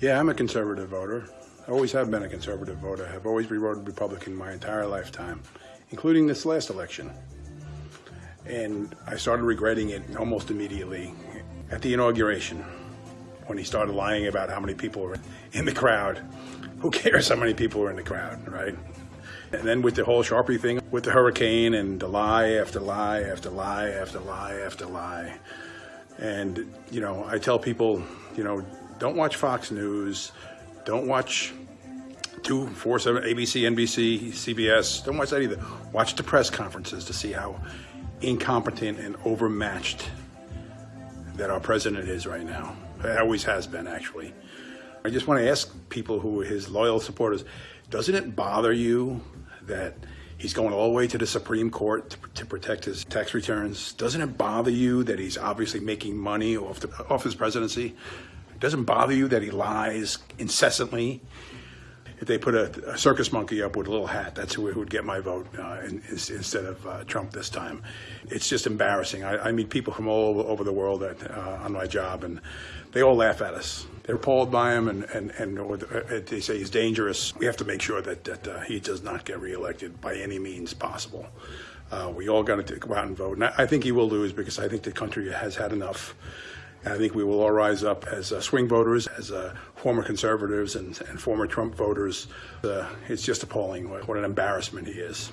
Yeah, I'm a conservative voter. I always have been a conservative voter. I've always voted Republican my entire lifetime, including this last election. And I started regretting it almost immediately at the inauguration when he started lying about how many people were in the crowd. Who cares how many people were in the crowd, right? And then with the whole Sharpie thing, with the hurricane and the lie after lie after lie after lie after lie. And, you know, I tell people, you know, don't watch Fox News, don't watch two, four, seven, ABC, NBC, CBS, don't watch that either. Watch the press conferences to see how incompetent and overmatched that our president is right now. It always has been, actually. I just want to ask people who are his loyal supporters, doesn't it bother you that he's going all the way to the Supreme Court to, to protect his tax returns? Doesn't it bother you that he's obviously making money off, the, off his presidency? It doesn't bother you that he lies incessantly? If they put a, a circus monkey up with a little hat, that's who would get my vote uh, in, instead of uh, Trump this time. It's just embarrassing. I, I meet people from all over the world that, uh, on my job, and they all laugh at us. They're appalled by him, and, and, and uh, they say he's dangerous. We have to make sure that, that uh, he does not get reelected by any means possible. Uh, we all got to go out and vote. And I think he will lose because I think the country has had enough. And I think we will all rise up as uh, swing voters, as uh, former conservatives and, and, former Trump voters. Uh, it's just appalling what, what, an embarrassment he is.